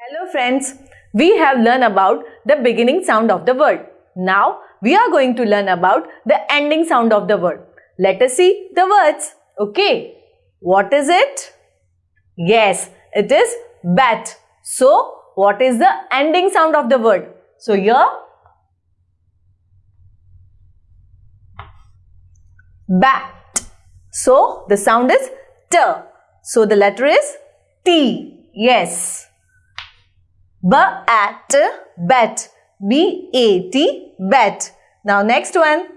Hello friends, we have learned about the beginning sound of the word. Now we are going to learn about the ending sound of the word. Let us see the words. Okay, what is it? Yes, it is bat. So what is the ending sound of the word? So here bat. So the sound is t. So the letter is T. Yes. B-at, bat. B-A-T, bat. Now next one.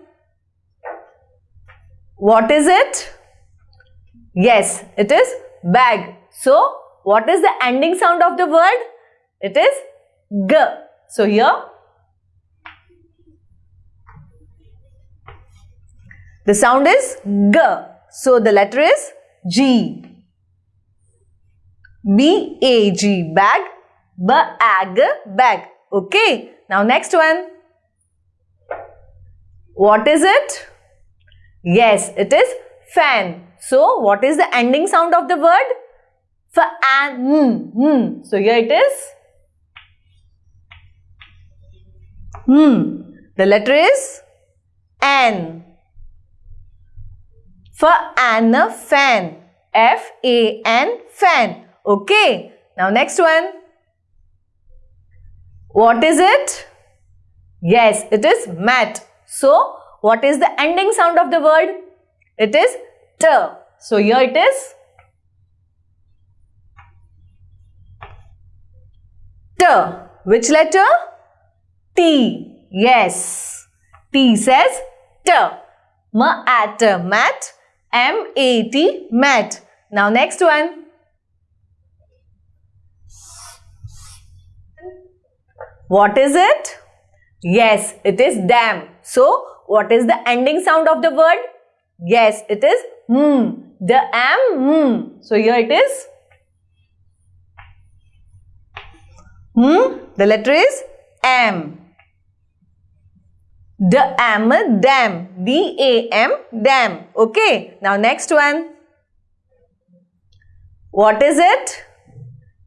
What is it? Yes, it is bag. So, what is the ending sound of the word? It is G. So, here the sound is G. So, the letter is G. B-A-G, bag. Bag, bag. Okay. Now, next one. What is it? Yes, it is fan. So, what is the ending sound of the word? Fan. Mm, mm. So, here it is. Hmm. The letter is N. For an fan. F-A-N fan. Okay. Now next one. What is it? Yes, it is mat. So, what is the ending sound of the word? It is t. So, here it is. T. Which letter? T. Yes. T says T. Mat. M A T mat. Now next one. What is it? Yes, it is dam. So, what is the ending sound of the word? Yes, it is hmm. The am hmm. So, here it is. Hmm. The letter is am. The am dam. D-A-M dam. Okay. Now, next one. What is it?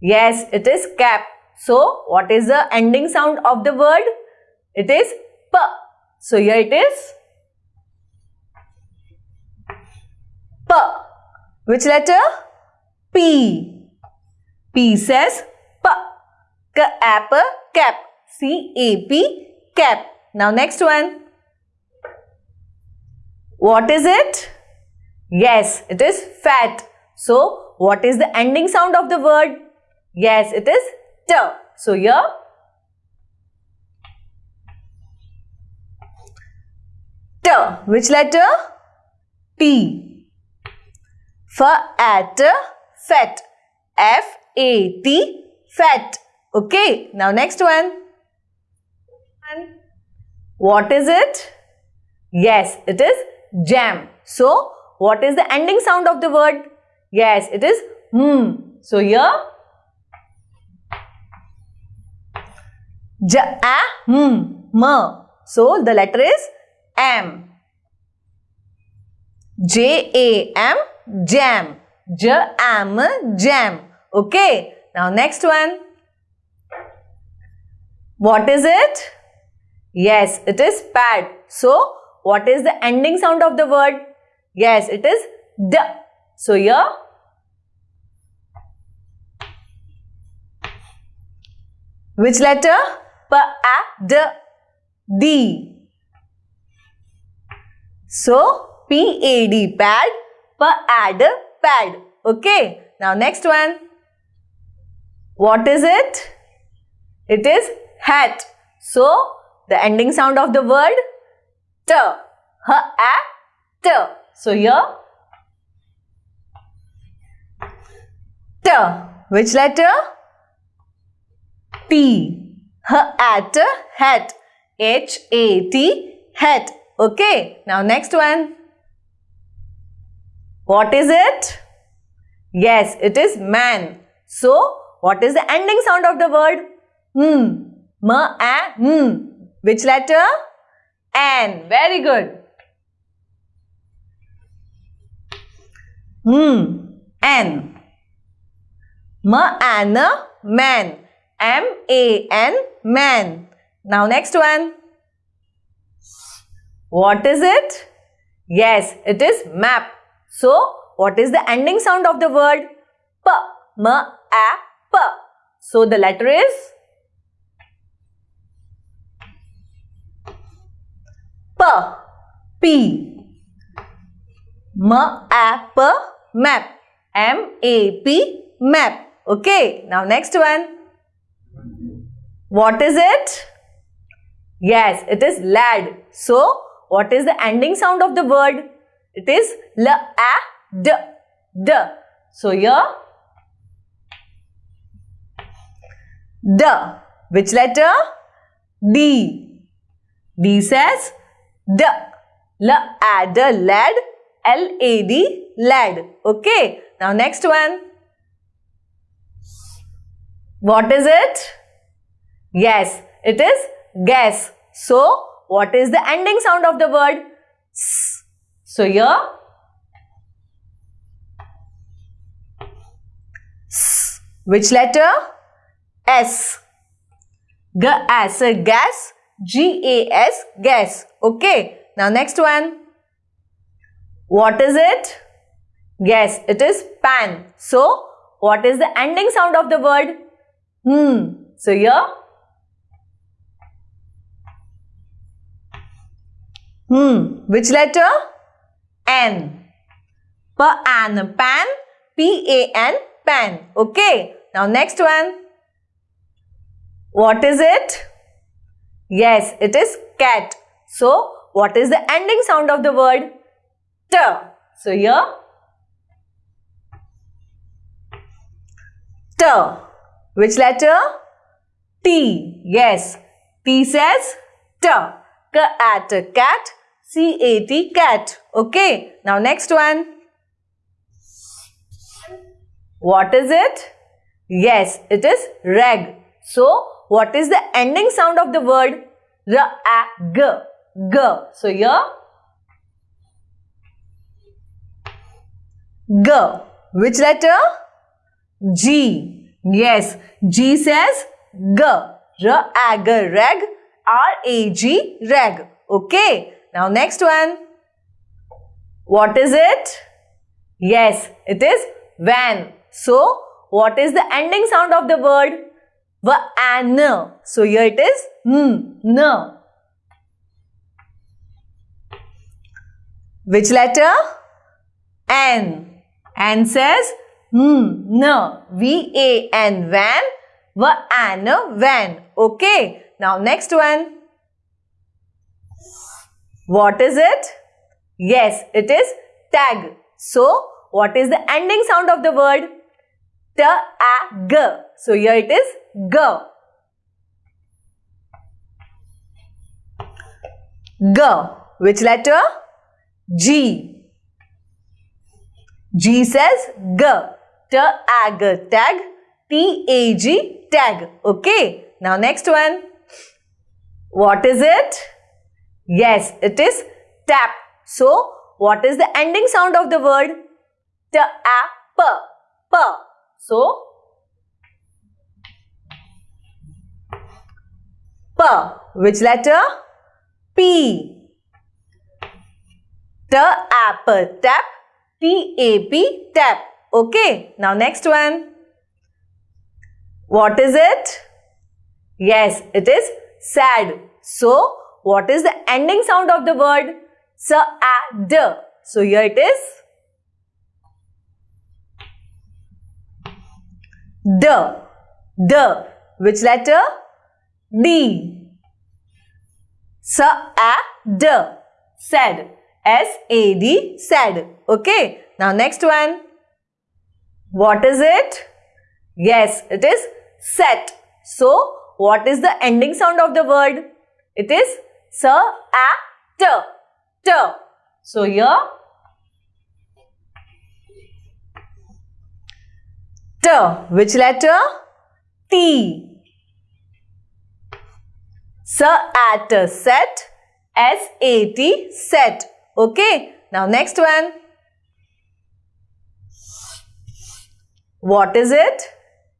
Yes, it is cap. So, what is the ending sound of the word? It is P. So, here it is. P. Which letter? P. P says P. Cap, cap. C-A-P, cap. Now, next one. What is it? Yes, it is fat. So, what is the ending sound of the word? Yes, it is T. So, here T. Which letter? T. For at fat. F-A-T fat. Okay. Now next one. What is it? Yes, it is jam. So, what is the ending sound of the word? Yes, it is hmm. So, here J a hmm. So, the letter is am. J A M jam. Jam. Okay. Now next one. What is it? Yes, it is pad. So what is the ending sound of the word? Yes, it is d. So here which letter? P A D D. So, P-A-D, pad, pad, pad. Okay. Now, next one. What is it? It is hat. So, the ending sound of the word t. H, a, t. So, here t. Which letter? T. At, hat. H, a, t, hat. Okay. Now, next one. What is it? Yes, it is man. So, what is the ending sound of the word? Hmm. M, a, hmm. Which letter? N. Very good. Hmm. N. Man. M-A-N, man. Now next one. What is it? Yes, it is map. So, what is the ending sound of the word? P, M, A, P. So, the letter is P, P. M, A, P, map. M, A, P, map. Okay, now next one. What is it? Yes, it is lad. So, what is the ending sound of the word? It is l, a, d, d. So here, d. Which letter? D. D says d. L, a, d, lad. L, a, d, lad. Okay. Now next one. What is it? Yes, it is guess. So, what is the ending sound of the word? S. So here, S. Which letter? S. As gas. G A S gas. Okay. Now next one. What is it? Yes, it is pan. So, what is the ending sound of the word? Hmm. So here, Hmm. Which letter? N. Pan. Pan. P-A-N. Pan. Okay. Now next one. What is it? Yes, it is cat. So, what is the ending sound of the word? T. So, here. T. Which letter? T. Yes. T says T. K at cat. C-A-T, cat. Okay. Now next one. What is it? Yes, it is rag. So, what is the ending sound of the word? R-A-G. G. So, here. G. Which letter? G. Yes, G says G. R-A-G, rag. R-A-G, rag. Okay. Now next one. What is it? Yes, it is van. So, what is the ending sound of the word? Van. So, here it is n. n. Which letter? N. N says n. n. V-A-N. Van. Van. Van. Okay. Now, next one. What is it? Yes, it is tag. So, what is the ending sound of the word? T-A-G. So, here it is G. G. Which letter? G. G says G. T-A-G. Tag. T-A-G. Tag. Okay. Now, next one. What is it? Yes, it is tap. So, what is the ending sound of the word? Tap. P. So, P. Which letter? P. Tap. Tap. T-A-P. Tap. Okay. Now, next one. What is it? Yes, it is sad. So, what is the ending sound of the word? S-A-D. So here it is. D. D. Which letter? D. S-A-D. Sad. S-A-D. Sad. Okay. Now next one. What is it? Yes, it is set. So, what is the ending sound of the word? It is S, A, T. T. So here T. Which letter? T. S at set. S A T set. Okay. Now next one. What is it?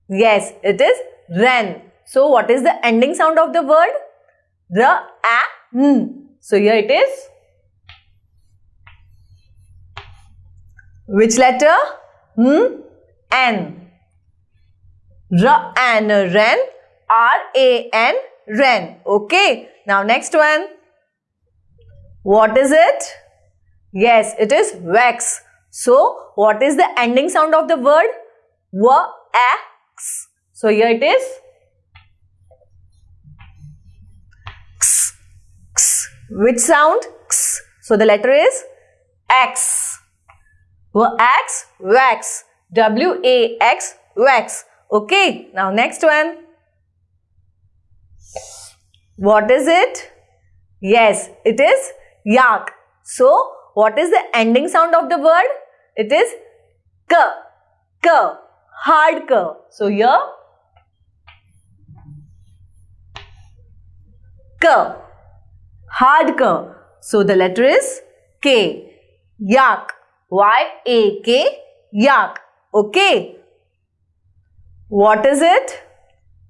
Yes, it is ren. So what is the ending sound of the word? The a n. So here it is. Which letter? N, N. R and ren. R A N ren. Okay. Now next one. What is it? Yes, it is wax. So what is the ending sound of the word? Wax. So here it is. Which sound? X. So the letter is X. Wax, wax. W-A-X, wax. Okay. Now next one. What is it? Yes, it is yak. So what is the ending sound of the word? It is k, k, hard k. So here k, hard k. So the letter is k, yak, y-a-k, yak. Okay. What is it?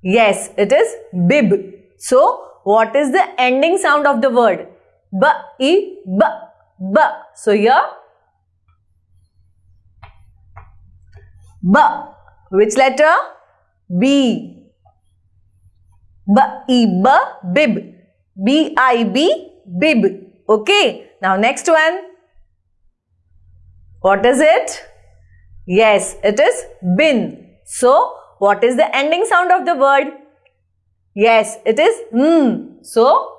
Yes, it is bib. So, what is the ending sound of the word? B, E, B, B. So, here, B. Which letter? B. B, E, B, bib. B, I, B, bib. Okay. Now, next one. What is it? Yes, it is bin. So, what is the ending sound of the word? Yes, it is hmm. So,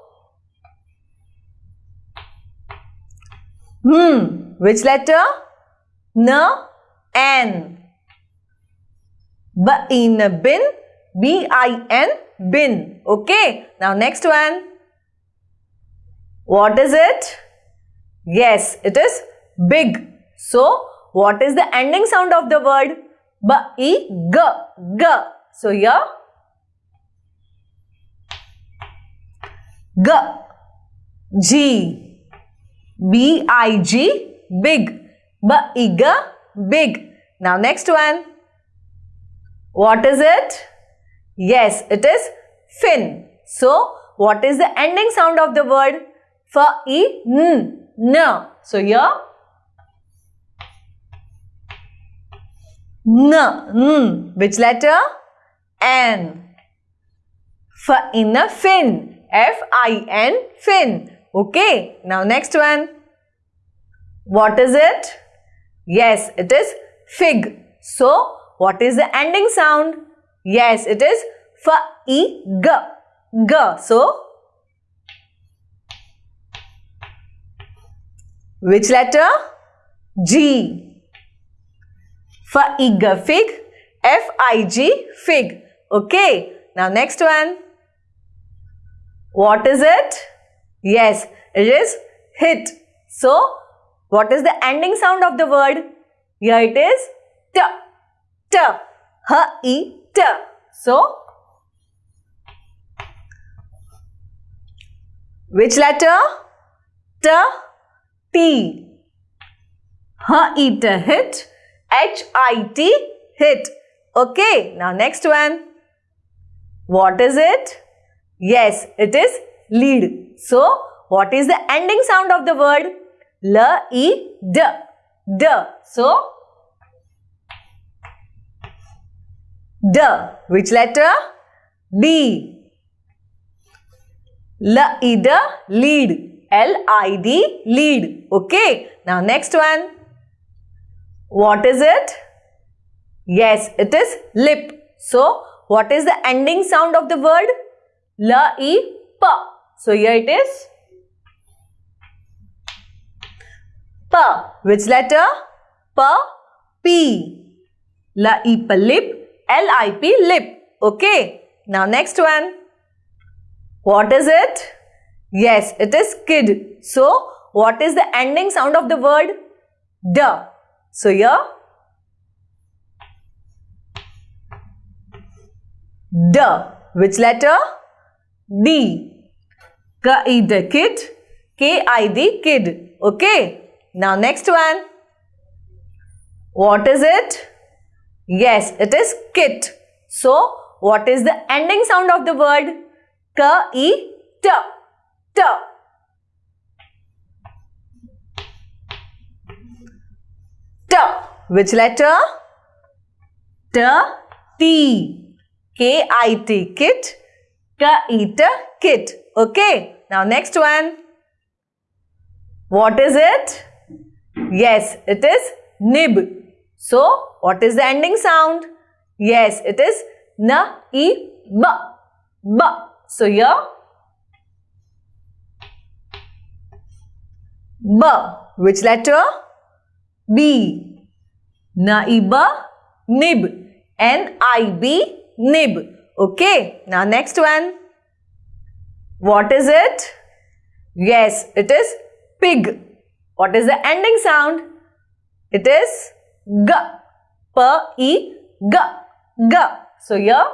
hmm. Which letter? N, N. B in bin, B I N, bin. Okay. Now next one. What is it? Yes, it is big. So, what is the ending sound of the word? B, E, G, G. So, here G, G, B, I, G, big. B, E, G, big. Now, next one. What is it? Yes, it is fin. So, what is the ending sound of the word? F, E, N, N. So, here N, N. Which letter? N. F in a fin. F-I-N, fin. Okay. Now next one. What is it? Yes, it is fig. So, what is the ending sound? Yes, it is F-I-G. G. So, which letter? G. For Fig, fig, F-I-G, fig. Okay. Now next one. What is it? Yes, it is hit. So, what is the ending sound of the word? Here it is t, t, h, e, t. So, which letter? T, t. H, e, t, hit. H-I-T, hit. Okay, now next one. What is it? Yes, it is lead. So, what is the ending sound of the word? L-E-D. D. So, D. Which letter? D. L-E-D, lead. L-I-D, lead. Okay, now next one. What is it? Yes, it is lip. So, what is the ending sound of the word? La, pa. So, here it is. Pa. Which letter? P. La, pa, lip. L, I, p, lip. Okay. Now, next one. What is it? Yes, it is kid. So, what is the ending sound of the word? Da. So here D. Which letter? D. K-I-D kid. K-I-D kid. Okay. Now next one. What is it? Yes, it is kit. So, what is the ending sound of the word? E, t, t. T. Which letter? T, T. K-I-T, kit. K-I-T, kit. Okay. Now next one. What is it? Yes, it is nib. So, what is the ending sound? Yes, it is na, e, b, b. So, here, b. Which letter? B. Na, b, nib. N-I-B, nib. Okay, now next one. What is it? Yes, it is pig. What is the ending sound? It is g. P e g. G. So here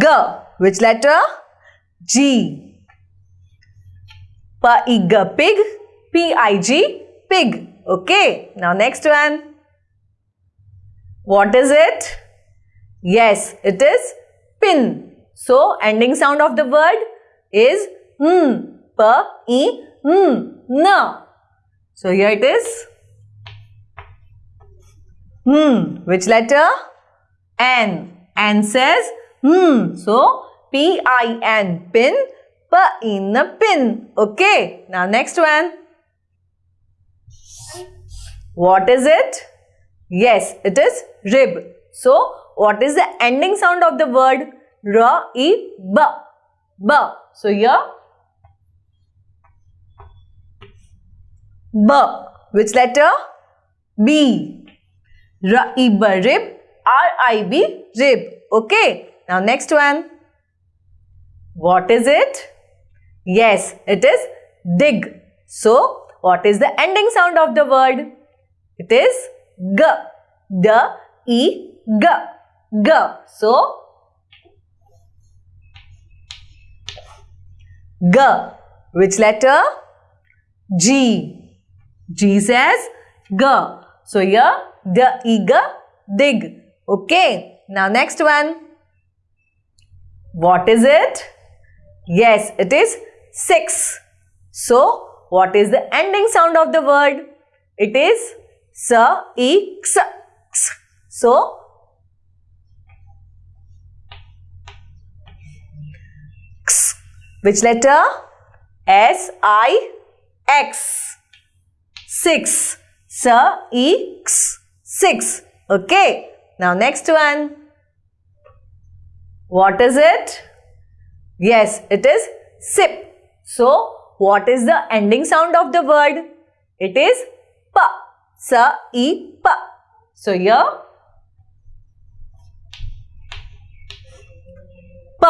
g. Which letter? G. Pig. P i g pig. Okay. Now next one. What is it? Yes, it is pin. So ending sound of the word is hmm, p, e, hmm, n. So here it is. Hmm. Which letter? N. N says hmm. So P-I-N pin. P-in a pin. Okay. Now next one. What is it? Yes, it is rib. So what is the ending sound of the word? R, E, B. B. So here B. Which letter? B. R-I-B, rib. R-I-B, rib. Okay. Now next one. What is it? Yes, it is dig. So, what is the ending sound of the word? It is G. D, E, G. G. So, G. Which letter? G. G says G. So here the eager dig. Okay. Now next one. What is it? Yes, it is 6. So what is the ending sound of the word? It is s, e, x, x. So x. Which letter? S, I, X. 6. Sir, E, X. 6. Okay. Now next one. What is it? Yes, it is sip. So, what is the ending sound of the word? It is P. Sa, E, P. So, here P.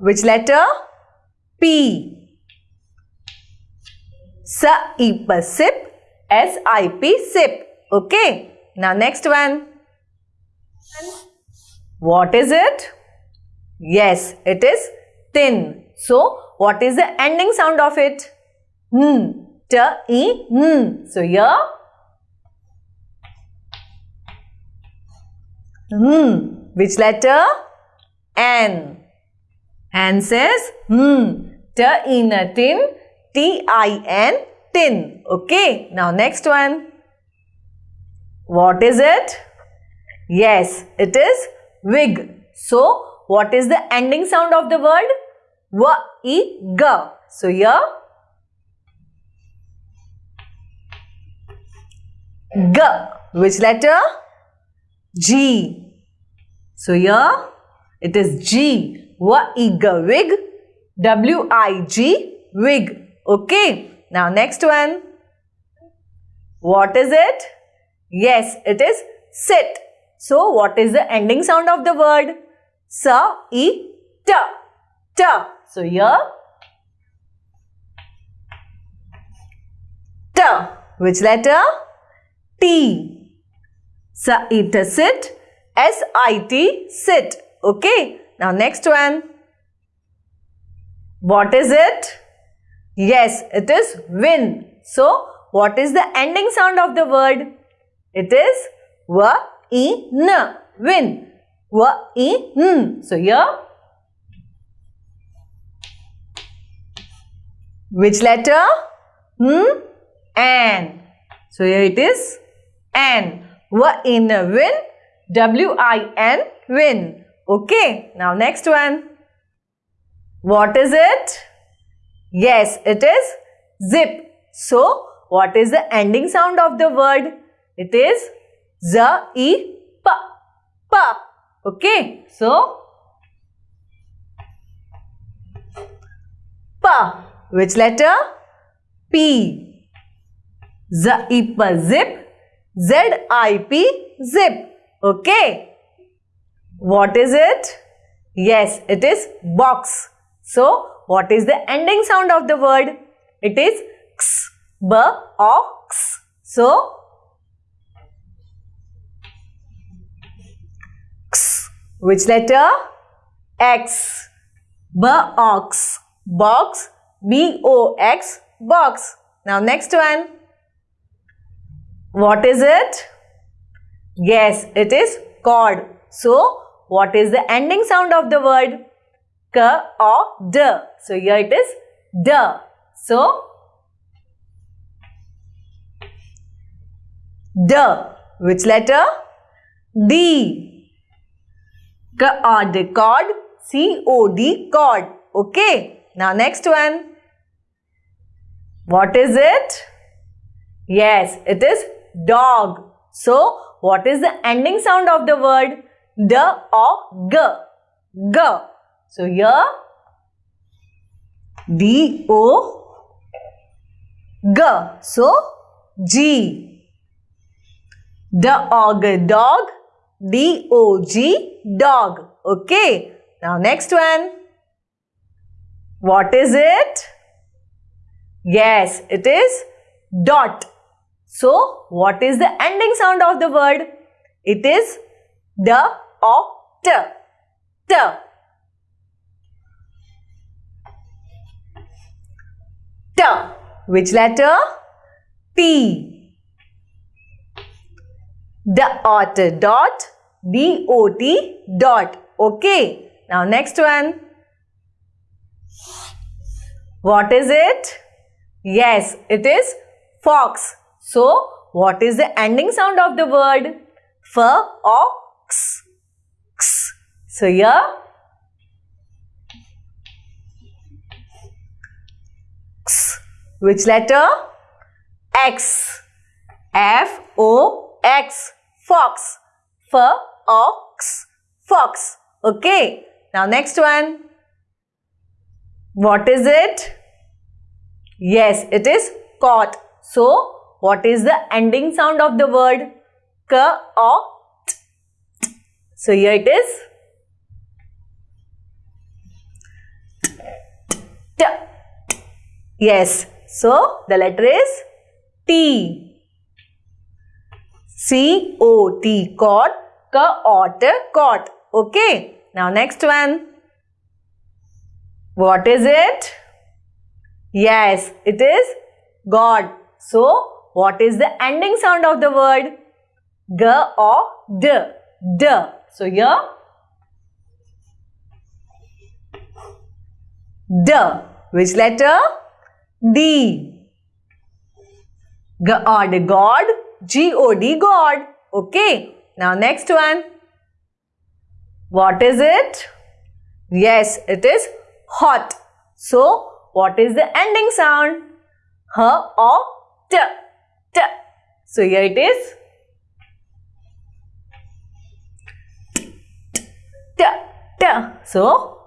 Which letter? P. Sa, E, P, sip. S-I-P, sip. Okay. Now next one. What is it? Yes, it is thin. So, what is the ending sound of it? T, hmm. So, here. Hmm. Which letter? N. N says, hmm. T, tin. T-I-N tin. Okay. Now next one. What is it? Yes, it is wig. So, what is the ending sound of the word? W, E, G. So, here G. Which letter? G. So, here it is G. W, E, G. Wig. W, I, G. Wig. Okay. Now next one. What is it? Yes, it is sit. So what is the ending sound of the word? Sa, t, t. So here, t. Which letter? T. Sa, e, t, sit. S, I, T, sit. Okay. Now next one. What is it? Yes, it is win. So, what is the ending sound of the word? It is win. W, in. So here, which letter? Hmm, N. So here it is N. W in win. W-I-N, win. Okay, now next one. What is it? Yes, it is zip. So, what is the ending sound of the word? It is z, e, p, p. Okay, so p. Which letter? P. Zip. Z, I, p, zip. Okay. What is it? Yes, it is box. So, what is the ending sound of the word? It is x, b, ox. So, x. Which letter? X. B, ox. Box. B, O, X. Now, next one. What is it? Yes, it is cord. So, what is the ending sound of the word? K or D. So, here it is D. So, D. Which letter? D. K or D cord. C O D cord. Okay. Now, next one. What is it? Yes, it is dog. So, what is the ending sound of the word? D or G? G. So here D O G. So G. The Dog dog D O G dog. Okay. Now next one. What is it? Yes, it is dot. So what is the ending sound of the word? It is the or t. T. T. Which letter? T. Dot dot D O T dot. Okay. Now next one. What is it? Yes, it is fox. So, what is the ending sound of the word? F or x? x. So, here x. Which letter? X. F O X. Fox. F ox. Fox. Okay. Now next one. What is it? Yes, it is caught. So, what is the ending sound of the word? K or t. So, here it is. T. Yes. So, the letter is T. C O T caught. K or caught. Okay. Now, next one. What is it? Yes, it is God. So, what is the ending sound of the word? G or D? D. So, here D. Which letter? D. God. G O D God. Okay. Now, next one. What is it? Yes, it is hot. So, what is the ending sound? H or T. T. So, here it is. T. T. So,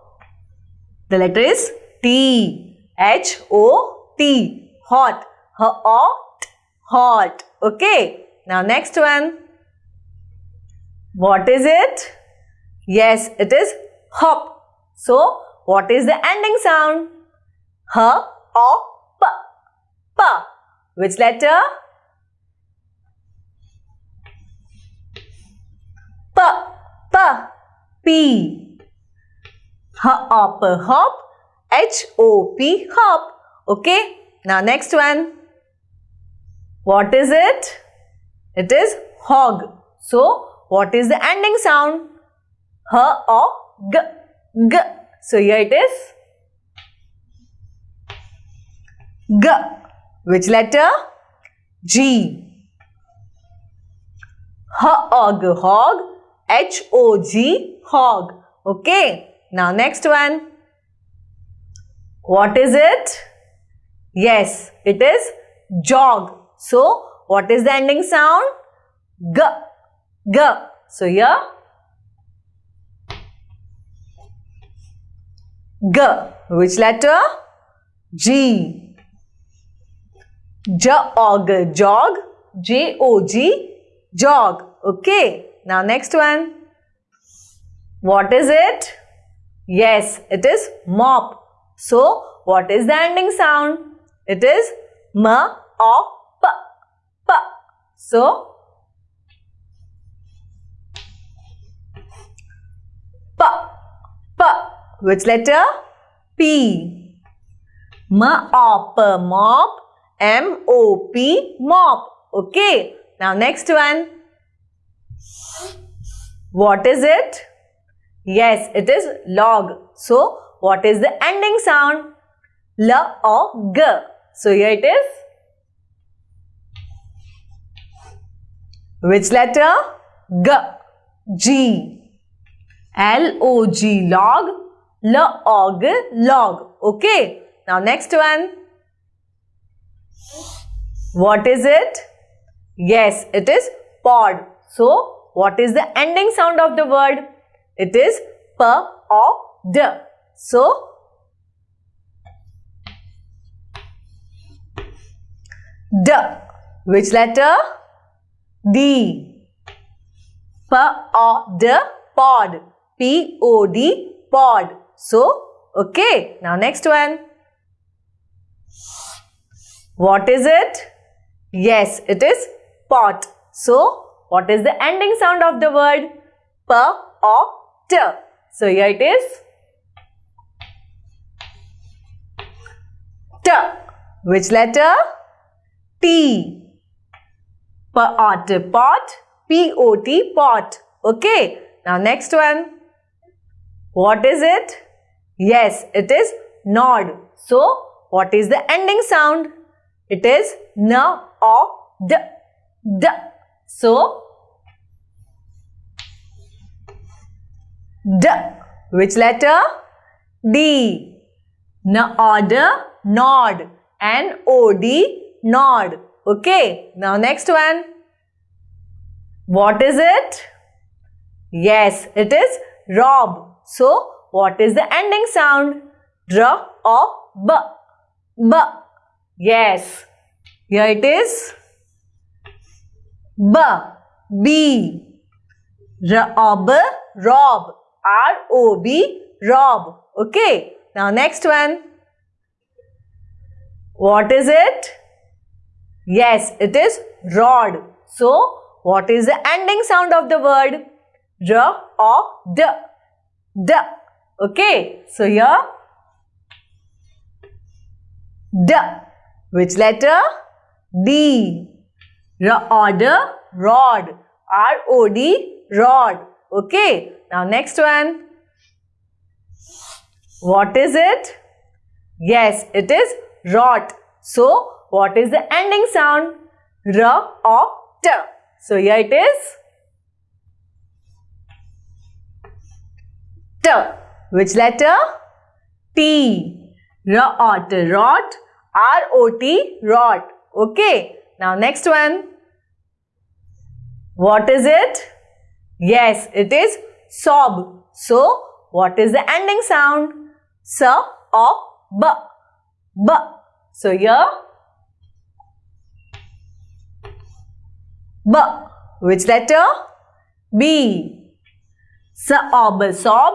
the letter is T. H O T. Hot. H O T. Hot. Okay. Now, next one. What is it? Yes, it is hop. So, what is the ending sound? H or P? P. Which letter? P. P. P. H or P hop. H O P hop. Okay. Now next one. What is it? It is hog. So what is the ending sound? H or G? G. So here it is. G. Which letter? G. Hog, hog. H-O-G, hog. Okay. Now next one. What is it? Yes, it is jog. So, what is the ending sound? G. G. So, here. G. Which letter? G. Jog. Jog. J-O-G. Jog. Okay. Now, next one. What is it? Yes, it is mop. So, what is the ending sound? It is m or p. p. So, p. p. Which letter? P. M or p mop. M O P mop. Okay. Now next one. What is it? Yes, it is log. So, what is the ending sound? L or G. So, here it is. Which letter? G. G. L-O-G log. L-O-G log. Okay. Now, next one. What is it? Yes, it is pod. So, what is the ending sound of the word? It is P or D. So, D. Which letter? D. P or D. Pod. P-O-D. Pod. So, okay. Now, next one. What is it? Yes, it is pot. So, what is the ending sound of the word? P or T. So, here it is. T. Which letter? T. Pot, pot, P-O-T, pot. Okay. Now, next one. What is it? Yes, it is nod. So, what is the ending sound? It is N or D. So, D. Which letter? D. Nod, nod. N-O-D, nod. Okay. Now, next one. What is it? Yes, it is rob. So, what is the ending sound? R or B? B. Yes. Here it is. B. B. Rob. Rob. R-O-B. Rob. Okay. Now next one. What is it? Yes, it is rod. So, what is the ending sound of the word? R or D? D. Okay. So, here. D. Which letter? D. Rod, rod. R-O-D, rod. Okay. Now, next one. What is it? Yes, it is rot. So, what is the ending sound? R or T. So, here it is. T. Which letter? T. Rot, rot. R-O-T, rot. Okay. Now, next one. What is it? Yes, it is sob. So, what is the ending sound? S or B? B. So, here B. Which letter? B. Sob, sob.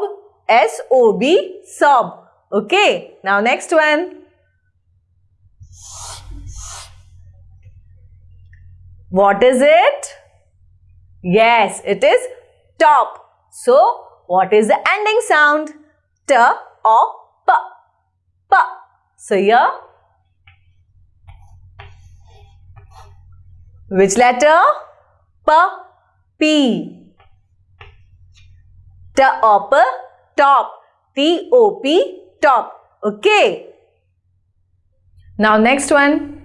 S-O-B, sob. Okay. Now, next one. What is it? Yes, it is top. So, what is the ending sound? T or P? P. So, here. Which letter? P. P. Top, top. T-O-P, top. Okay. Now next one.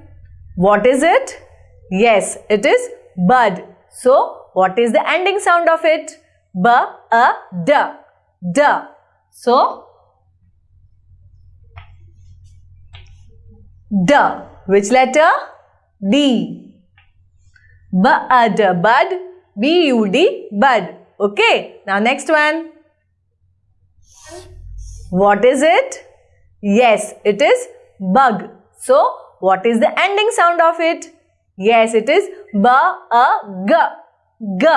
What is it? Yes, it is bud. So, what is the ending sound of it? B, a, d, d. So, d. Which letter? D. B, a, d, bud. B, u, d, bud. Okay. Now next one. What is it? Yes, it is bug. So, what is the ending sound of it? Yes, it is b a g g.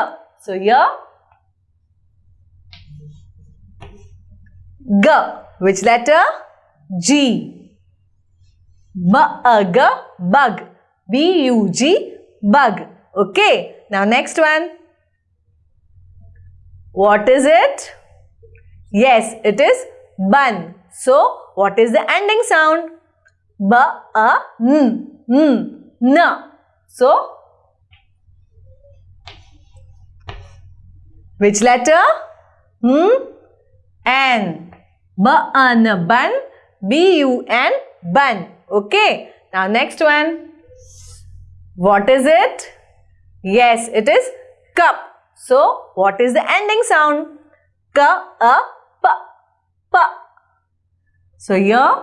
So here g. Which letter? G. B a g bug. B u g bug. Okay. Now next one. What is it? Yes, it is bun. So what is the ending sound? B a n hmm. n n. So, which letter? Hmm? N. B-un, bun. B-u-n, bun. Okay. Now, next one. What is it? Yes, it is cup. So, what is the ending sound? K, a, p, p. So, here,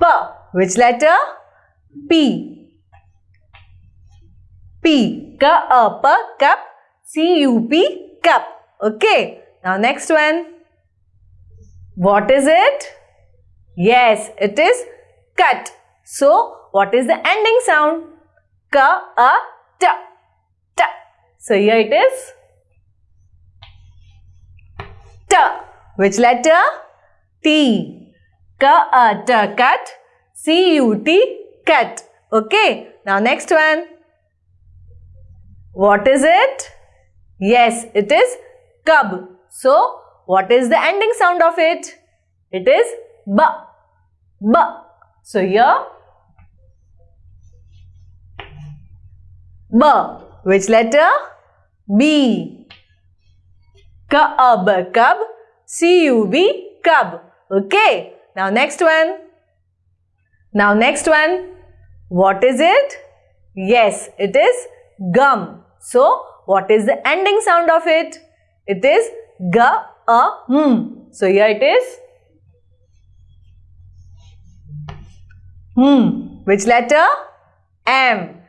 p. Which letter? P. P. K A P cup. C U P cup. Okay. Now next one. What is it? Yes, it is cut. So what is the ending sound? K A T. T. So here it is. T. Which letter? T. Uh, t cut. C U T cat. Okay. Now next one. What is it? Yes, it is cub. So, what is the ending sound of it? It is b. B. So, here b. Which letter? B. Cub, cub. C-U-B, cub. Okay. Now, next one. Now, next one. What is it? Yes, it is gum. So, what is the ending sound of it? It is g a m. So, here it is. Hmm. Which letter? M.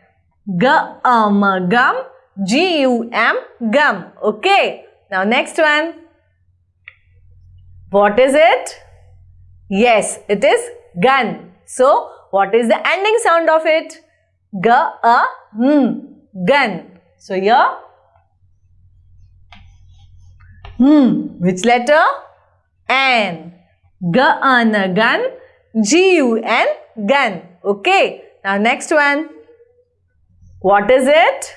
G m gum. G u m gum. Okay. Now, next one. What is it? Yes, it is gun. So, what is the ending sound of it? G a m gun. So here hmm which letter? N. G gun. G u n gun. Okay. Now next one. What is it?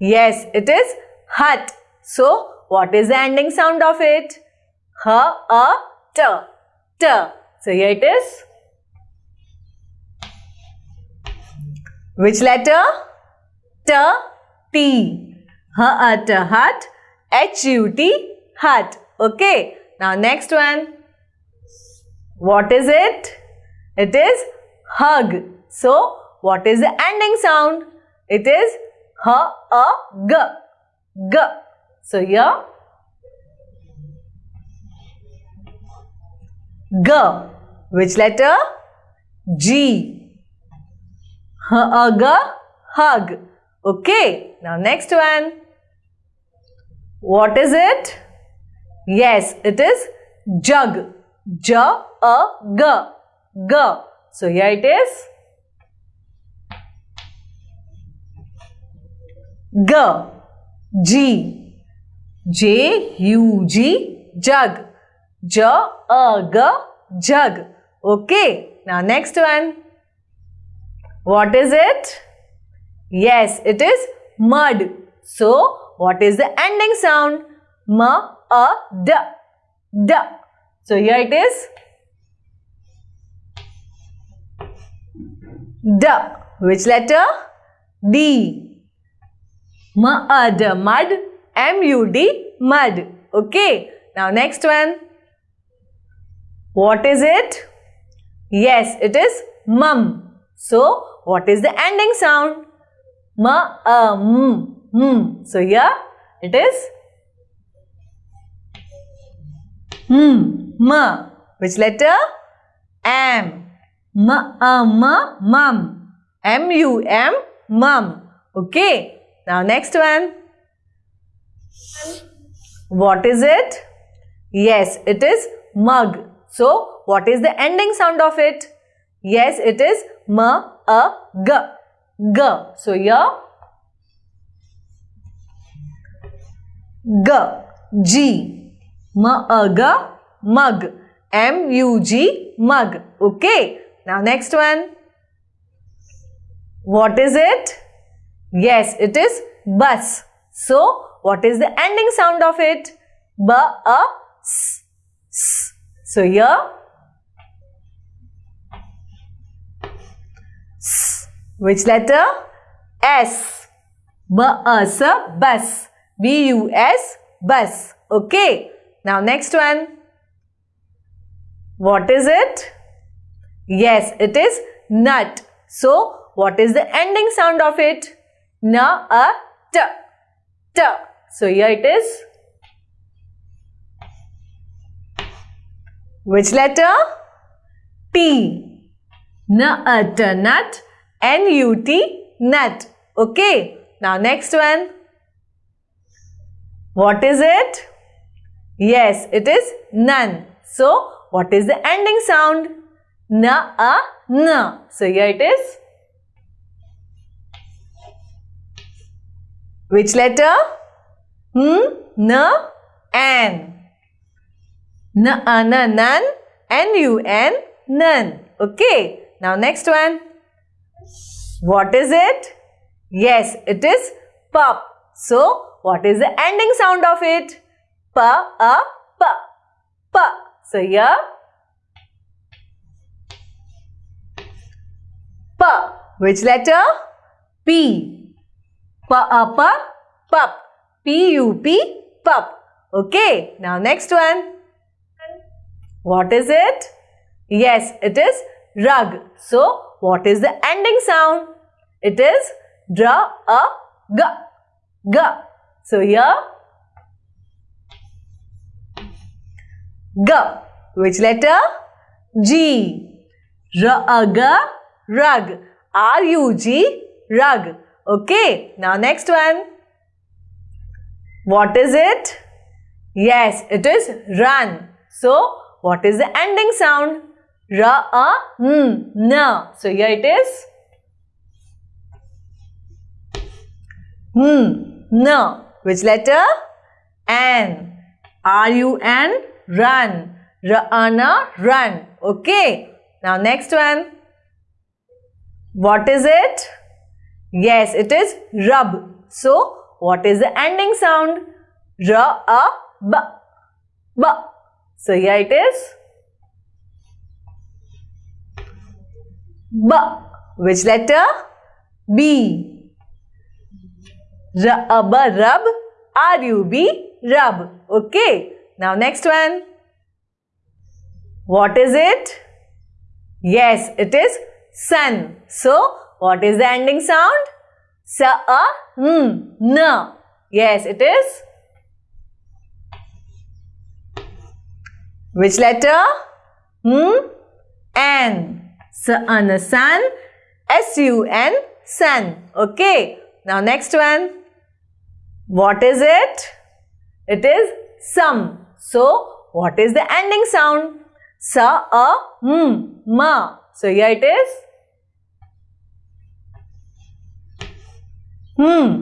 Yes, it is hut. So what is the ending sound of it? H a t t. So here it is. Which letter? T, T. H, uh, hut. H, U, T, hut. Okay. Now next one. What is it? It is hug. So, what is the ending sound? It is H, A, G. G. So, here. G. Which letter? G hug, hug. Okay. Now next one. What is it? Yes, it is jug. J, a, g, g. So here it is. G, G, J, U, G, jug. J, a, g, jug. Okay. Now next one. What is it? Yes, it is mud. So, what is the ending sound? M, a, d, d. So, here it is. D. Which letter? D. M, a, d, mud. M-U-D, mud. Okay. Now next one. What is it? Yes, it is mum. So, what is the ending sound? Ma, a, m, m. So, here it is m, m. Which letter? M. M, a, m, mum. M, U, M, mum. Okay. Now, next one. What is it? Yes, it is mug. So, what is the ending sound of it? Yes, it is m, a, g. G. So, here g, g, m, a, g, mug. M, U, G, mug. Okay. Now, next one. What is it? Yes, it is bus. So, what is the ending sound of it? B, a, s, s. So here, s. Which letter? S. B, a, s, bus. B, U, S, bus. Okay. Now next one. What is it? Yes, it is nut. So, what is the ending sound of it? Na, a, t, t. So, here it is. Which letter? T. N, a, t, nut. N, u, t, nut. Okay. Now, next one. What is it? Yes, it is none. So, what is the ending sound? Na, a, na. So, here it is. Which letter? Hmm, n, n. N, a, n, nan. N, u, n, none. Okay. Now, next one. What is it? Yes, it is pup. So, what is the ending sound of it? Pa, a, pa, pa. So, here P. Which letter? P. P, a, pa, pup. P, u, p, pup. Okay. Now, next one. What is it? Yes, it is rug. So, what is the ending sound? It is dra, a, g, g. So, here G. Which letter? G. R, a, g, rug. R, u, g, rug. Okay. Now, next one. What is it? Yes, it is run. So, what is the ending sound? R, a, n, n. So, here it is. N, n. Which letter? N. Run. R, a, n, run. Okay. Now, next one. What is it? Yes, it is rub. So, what is the ending sound? ra R, a, b, b. So, here it is. B. Which letter? B. Rub. R, u, b, rub. Okay. Now, next one. What is it? Yes, it is sun. So, what is the ending sound? Sa, a, n, n. Yes, it is. Which letter? Hmm? N. Sun, sun. S-U-N, sun. Okay. Now, next one. What is it? It is sum. So, what is the ending sound? Sa, a, m, ma. So, here it is. Hmm.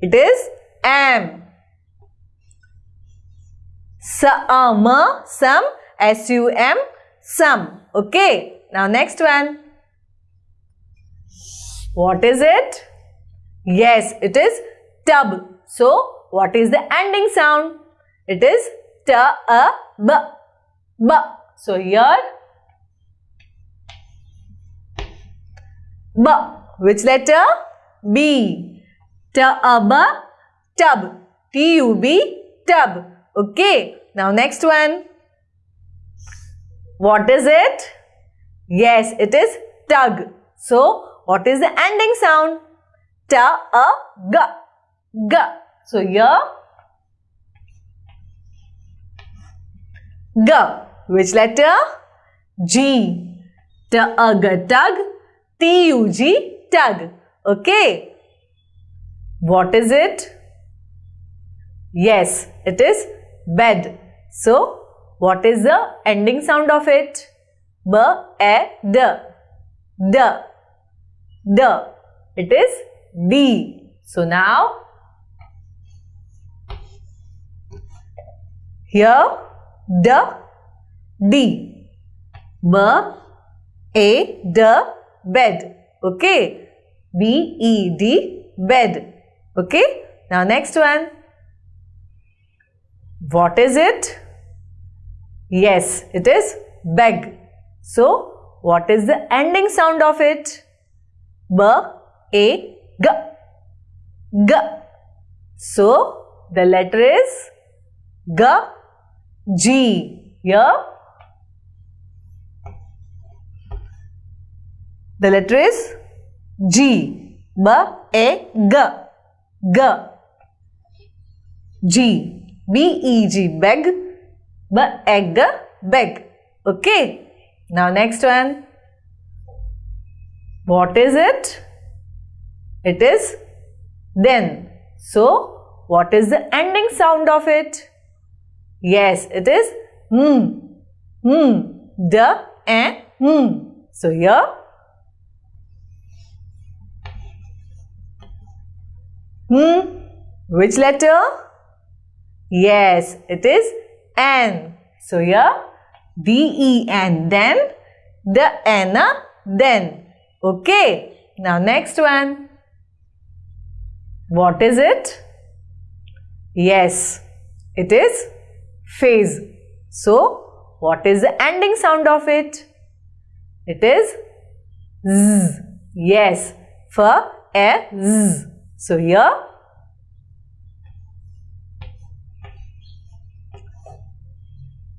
It is am. Sum, some, S-U-M. Okay. Now, next one. What is it? Yes, it is tub. So, what is the ending sound? It is t, a, b, b. So, here B. Which letter? B. T, a, b, tub. T-U-B, tub. Okay. Now next one. What is it? Yes, it is tug. So, what is the ending sound? Ta, a, g, g. So, here, g. Which letter? G. Ta, a, g, tug. T, u, g, tug. Okay. What is it? Yes, it is bed. So, what is the ending sound of it? B, E, D. D. D. It is D. So now, here, D, D. B, A, D, bed. Okay. B, E, D, bed. Okay. Now next one. What is it? Yes, it is beg. So, what is the ending sound of it? B, A, G. G. So, the letter is G, G. Here, the letter is G. B, A, G. G. G. B-E-G, beg, b-egg, beg. Okay. Now next one. What is it? It is then. So, what is the ending sound of it? Yes, it is hmm, hmm, the and hmm. So, here hmm, which letter? Yes, it is N. So here D-E-N then the N then. Okay. Now next one. What is it? Yes, it is phase. So what is the ending sound of it? It is Z. Yes, for a Z. So here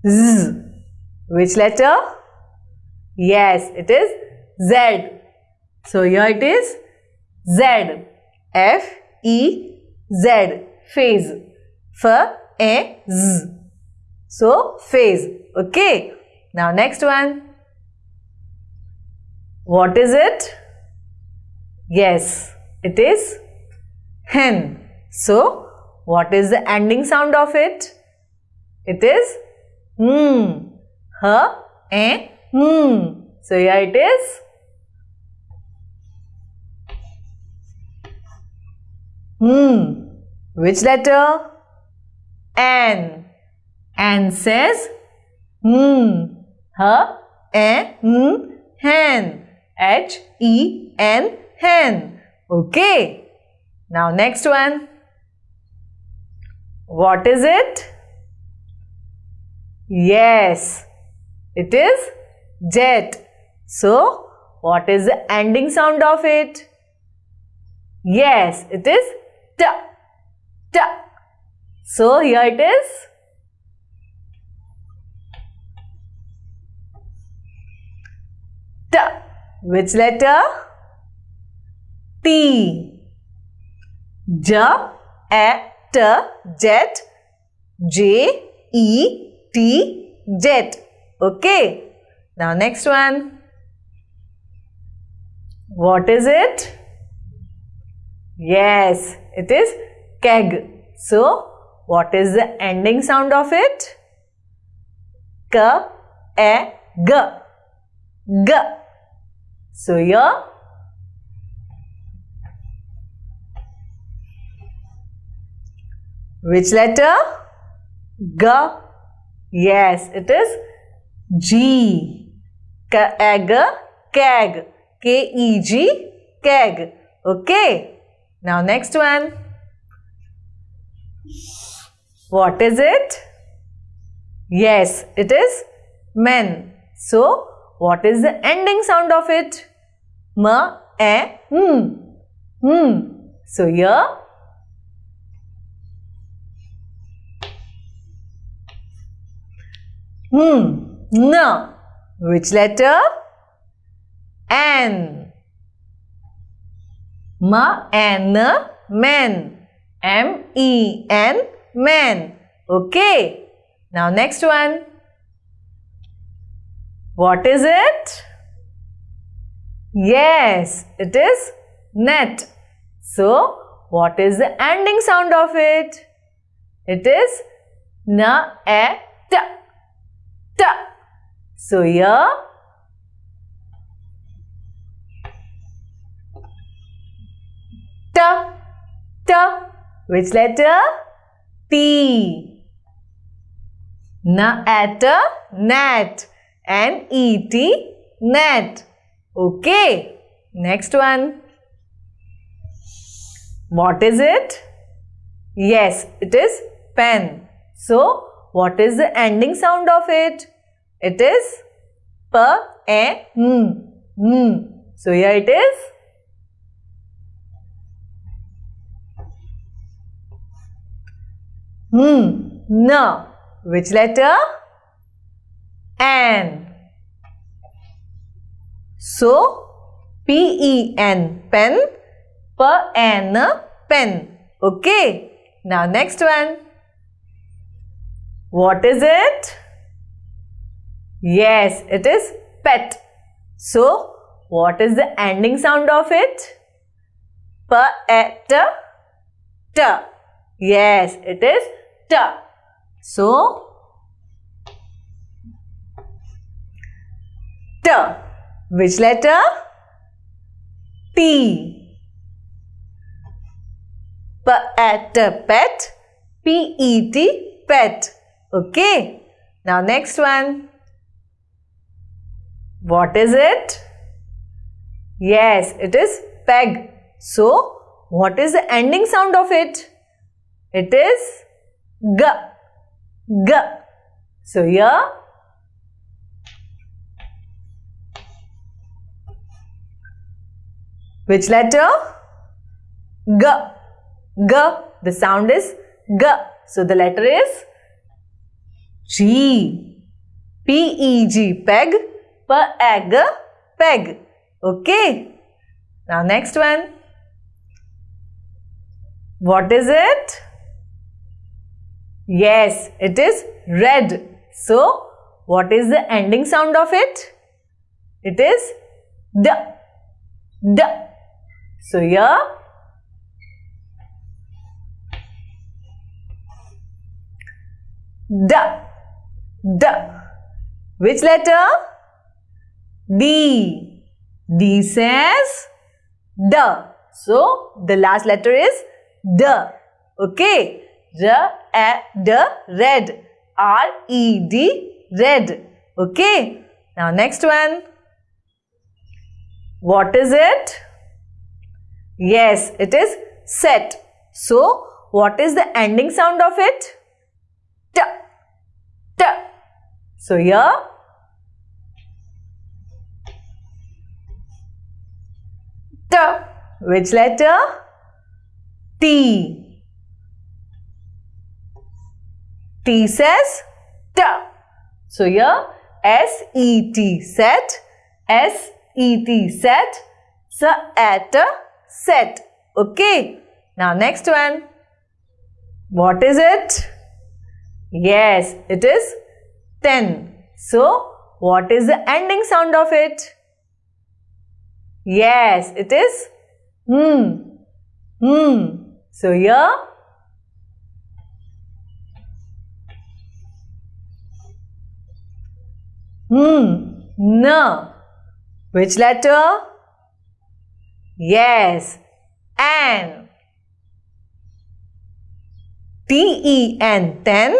Z. Which letter? Yes, it is Z. So here it is Z. F E Z. Phase. F A Z. So phase. Okay. Now next one. What is it? Yes, it is hen. So what is the ending sound of it? It is hmm, her hmm. So here it is. Hmm. Which letter? N. N says hmm, hmm, hen. H E N hen. Okay. Now next one. What is it? Yes, it is jet. So, what is the ending sound of it? Yes, it is t. T. So, here it is. T. Which letter? T. J, A, T, jet, J, E, T jet. Okay. Now next one. What is it? Yes, it is keg. So, what is the ending sound of it? K, E, G. G. So, here which letter? G Yes, it is G. Egg, keg. K-E-G, keg. Okay. Now next one. What is it? Yes, it is men. So, what is the ending sound of it? M, E, M. M. So, here Hmm. N. Which letter? N. Ma N. Men. M E N men. Okay. Now next one. What is it? Yes, it is net. So, what is the ending sound of it? It is na, e, t. So, here t, t. Which letter? T. Na, at, a net. N-E-T, net. Okay. Next one. What is it? Yes, it is pen. So, what is the ending sound of it? It is p, a, n, n. So, here it is. Hmm, n. Which letter? N. So, P-E-N, pen, P-N, pen. Okay. Now, next one. What is it? Yes, it is pet. So, what is the ending sound of it? P-E-T, T. Yes, it is T. So, T. Which letter? T. Pet, pet. P-E-T, pet. Okay. Now next one. What is it? Yes, it is peg. So, what is the ending sound of it? It is G. G. So, here Which letter? G. G. The sound is G. So the letter is G. P-E-G. Peg. P-E-G. Peg. Okay. Now next one. What is it? Yes, it is red. So, what is the ending sound of it? It is D. D. So here D. D. Which letter? D. D says D. So the last letter is D. Okay. R, A, D, red. R, E, D, red. Okay. Now next one. What is it? Yes, it is set. So, what is the ending sound of it? T. T. So, here Which letter? T. T says T. So, here S-E-T set. S-E-T set. So, at set. Okay. Now next one. What is it? Yes, it is 10. So, what is the ending sound of it? Yes, it is hmm. Hmm. So, here Hmm. N. Which letter? Yes, N. T-E-N, ten.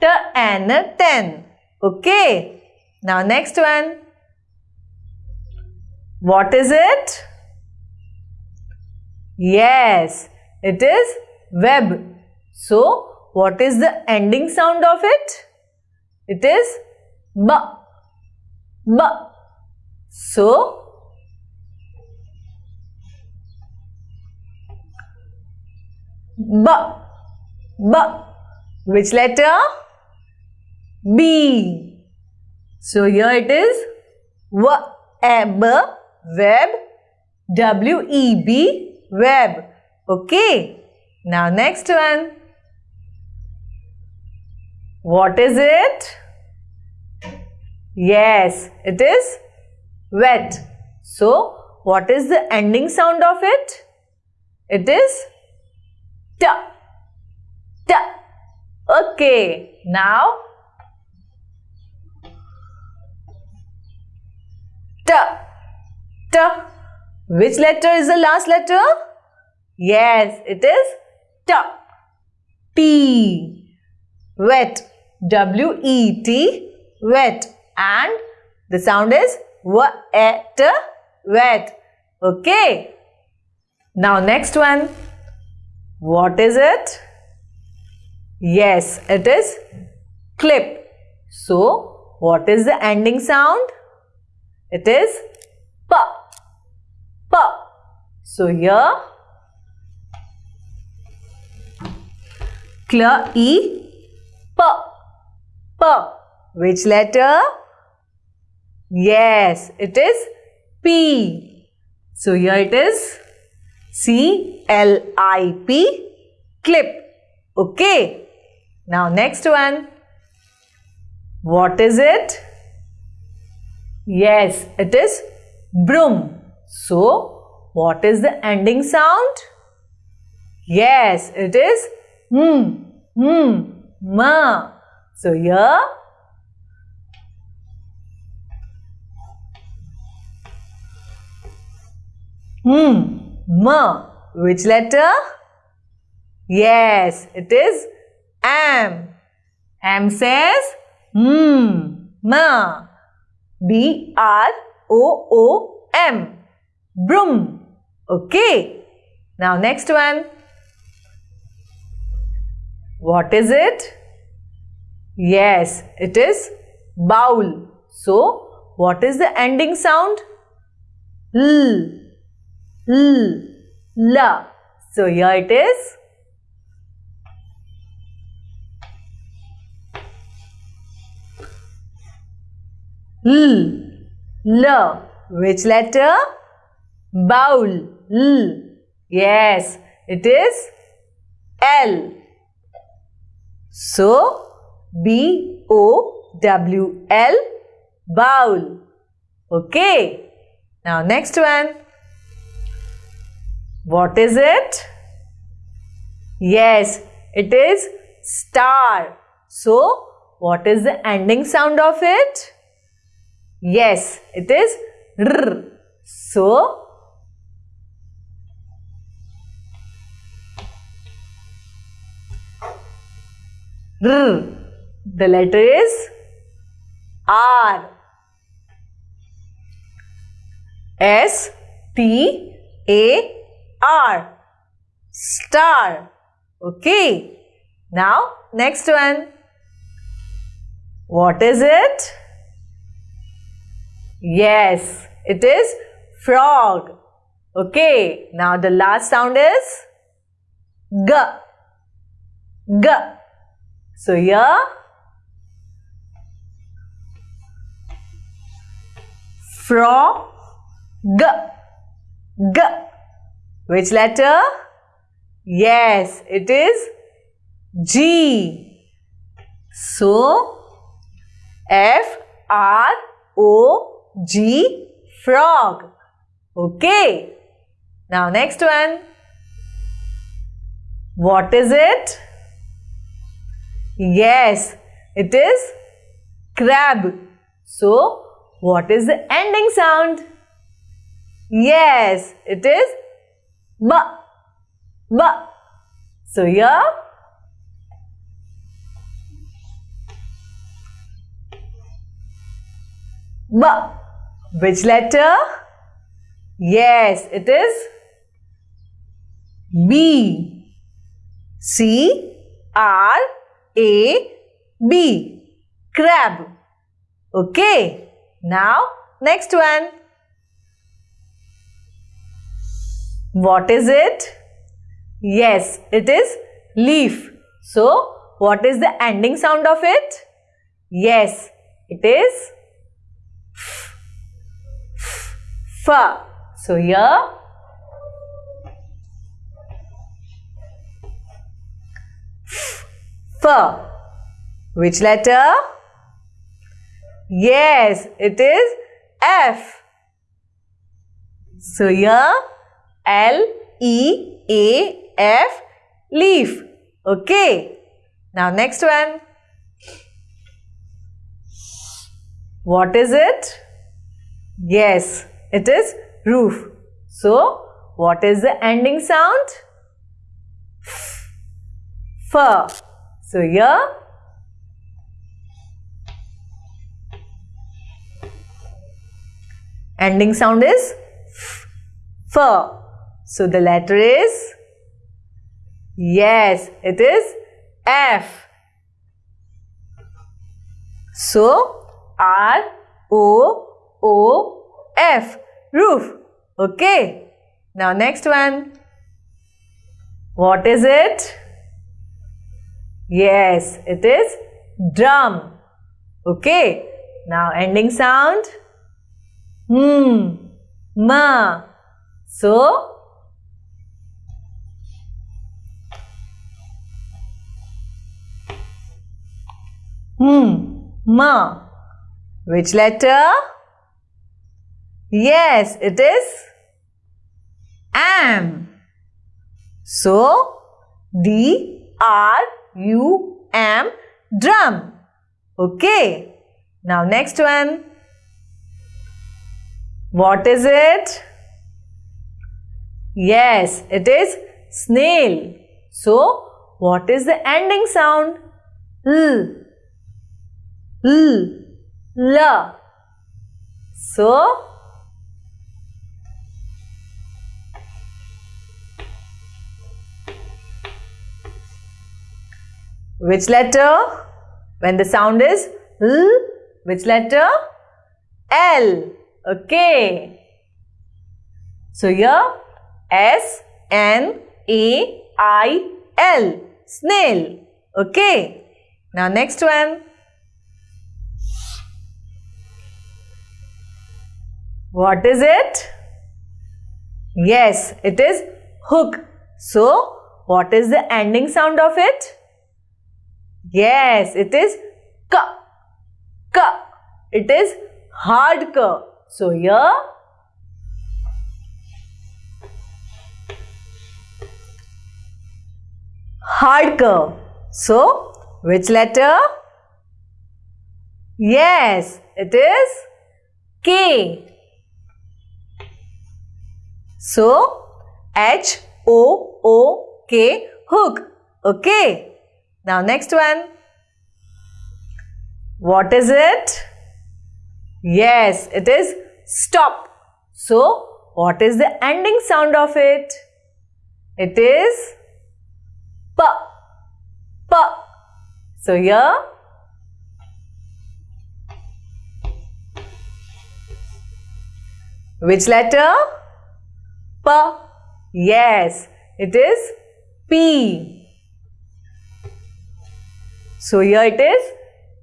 T-N, ten. Okay. Now next one. What is it? Yes, it is web. So, what is the ending sound of it? It is B. B. So, B. B. Which letter? B. So here it is web, web, W-E-B, web. Okay. Now next one. What is it? Yes, it is wet. So, what is the ending sound of it? It is t. T. Okay. Now, t. T. Which letter is the last letter? Yes, it is t. T. Wet. W-E-T. Wet. And the sound is wet. Wet. Okay. Now next one. What is it? Yes, it is clip. So, what is the ending sound? It is p. P. So, here clear E P. P. Which letter? Yes, it is P. So, here it is C-L-I-P, clip. Okay. Now, next one. What is it? Yes, it is broom. So, what is the ending sound? Yes, it is hmm, hmm, ma. So, here Hmm. M. Which letter? Yes, it is M. M says hmm. M. B R O O M. Broom. Okay. Now next one. What is it? Yes, it is bowl. So, what is the ending sound? L. L, la. So here it is. L, la. Which letter? Bowl. L. Yes, it is L. So, B O W L, bowl. Okay. Now, next one. What is it? Yes, it is star. So, what is the ending sound of it? Yes, it is r. So, r. The letter is R. S T A R. Star. Okay. Now, next one. What is it? Yes, it is frog. Okay. Now, the last sound is G. G. So, here frog. G. G. Which letter? Yes, it is G. So, F R O G frog. Okay. Now next one. What is it? Yes, it is crab. So, what is the ending sound? Yes, it is B. B. So here B. Which letter? Yes, it is B. C R A B. Crab. Okay. Now, next one. What is it? Yes, it is leaf. So, what is the ending sound of it? Yes, it is f. f, f. So here f. Which letter? Yes, it is F. So here L E A F leaf. Okay. Now next one. What is it? Yes, it is roof. So, what is the ending sound? F. So, here ending sound is f. So, the letter is yes, it is F. So, R O O F roof. Okay. Now next one. What is it? Yes, it is drum. Okay. Now ending sound. Hmm. Ma. So Hmm. Ma. Which letter? Yes, it is am. So, D R U M drum. Okay. Now next one. What is it? Yes, it is snail. So, what is the ending sound? L. L. L. So, which letter? When the sound is L, which letter? L. Okay. So here S N A I L snail. Okay. Now next one. What is it? Yes, it is hook. So, what is the ending sound of it? Yes, it is k. K. It is hard k. So, here hard k. So, which letter? Yes, it is K. So, H O O K hook. Okay. Now next one. What is it? Yes, it is stop. So, what is the ending sound of it? It is P. P. So, here which letter? P. Yes, it is P. So here it is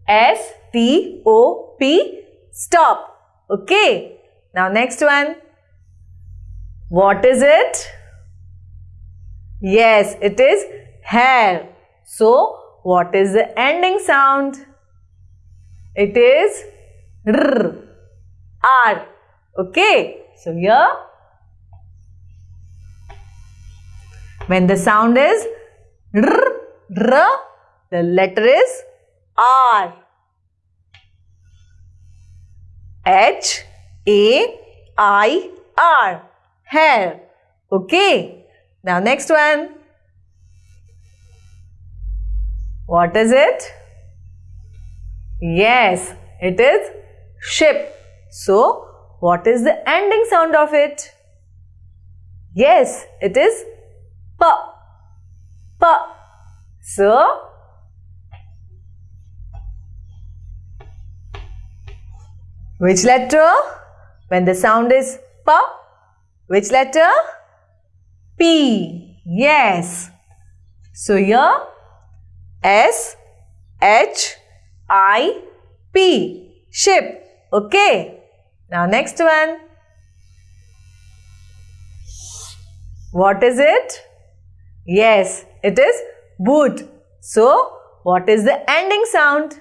S T O P stop. Okay. Now next one. What is it? Yes, it is hair. So what is the ending sound? It is R. R. Okay. So here When the sound is r, r, the letter is R. H A I R. Hair. Okay. Now next one. What is it? Yes, it is ship. So, what is the ending sound of it? Yes, it is P. P. So, which letter? When the sound is P, which letter? P. Yes. So, here S, H, I, P. Ship. Okay. Now next one. What is it? Yes, it is boot. So, what is the ending sound?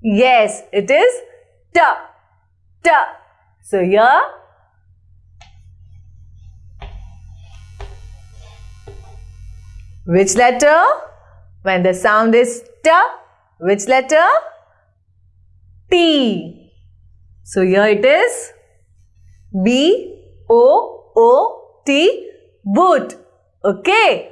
Yes, it is T. T. So, here Which letter? When the sound is T, which letter? T. So here it is B O O T boot. Okay.